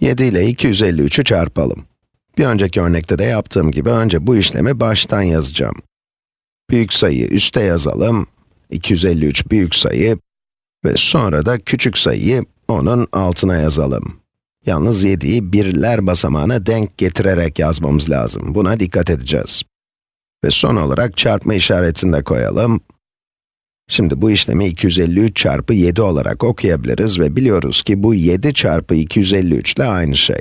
7 ile 253'ü çarpalım. Bir önceki örnekte de yaptığım gibi önce bu işlemi baştan yazacağım. Büyük sayıyı üste yazalım, 253 büyük sayı ve sonra da küçük sayıyı onun altına yazalım. Yalnız 7'yi birler basamağına denk getirerek yazmamız lazım. Buna dikkat edeceğiz. Ve son olarak çarpma işaretini de koyalım. Şimdi bu işlemi 253 çarpı 7 olarak okuyabiliriz ve biliyoruz ki bu 7 çarpı 253 ile aynı şey.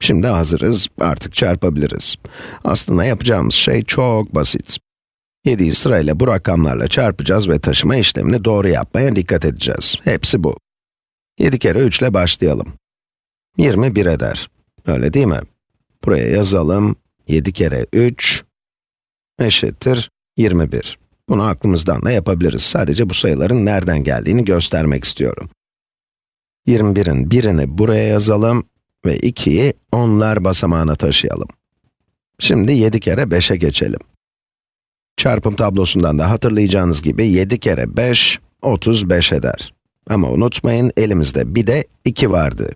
Şimdi hazırız, artık çarpabiliriz. Aslında yapacağımız şey çok basit. 7'yi sırayla bu rakamlarla çarpacağız ve taşıma işlemini doğru yapmaya dikkat edeceğiz. Hepsi bu. 7 kere 3 ile başlayalım. 21 eder. Öyle değil mi? Buraya yazalım. 7 kere 3 eşittir 21. Bunu aklımızdan da yapabiliriz. Sadece bu sayıların nereden geldiğini göstermek istiyorum. 21'in birini buraya yazalım ve 2'yi onlar basamağına taşıyalım. Şimdi 7 kere 5'e geçelim. Çarpım tablosundan da hatırlayacağınız gibi 7 kere 5, 35 eder. Ama unutmayın, elimizde bir de 2 vardı.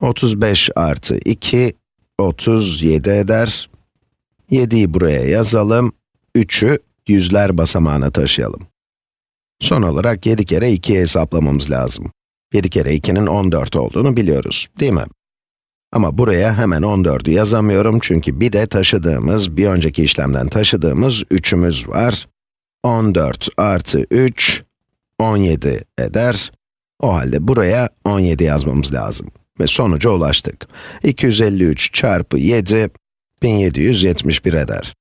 35 artı 2, 37 eder. 7'yi buraya yazalım, 3'ü yüzler basamağına taşıyalım. Son olarak 7 kere 2'yi hesaplamamız lazım. 7 kere 2'nin 14 olduğunu biliyoruz, değil mi? Ama buraya hemen 14'ü yazamıyorum çünkü bir de taşıdığımız, bir önceki işlemden taşıdığımız 3'ümüz var. 14 artı 3, 17 eder. O halde buraya 17 yazmamız lazım. Ve sonuca ulaştık. 253 çarpı 7, 1771 eder.